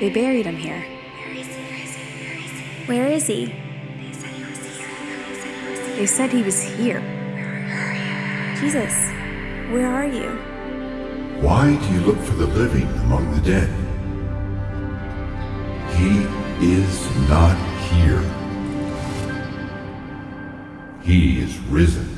They buried him here. Where is he? They said he was here. Jesus, where are you? Why do you look for the living among the dead? He is not here. He is risen.